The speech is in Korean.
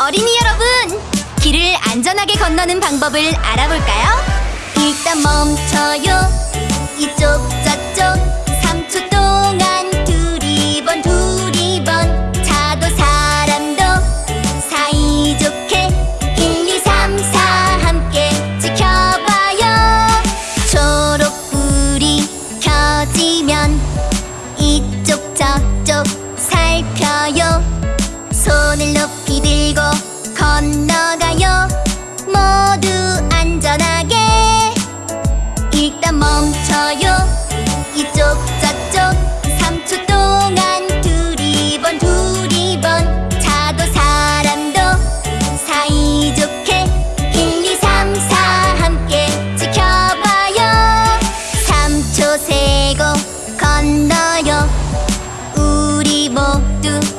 어린이 여러분, 길을 안전하게 건너는 방법을 알아볼까요? 일단 멈춰요. 이쪽 저쪽 3초 동안 두리번 두리번 차도 사람도 사이좋게 1, 2, 3, 4 함께 지켜봐요. 초록불이 켜지면 이쪽 저쪽 살펴요. 손을 높이 do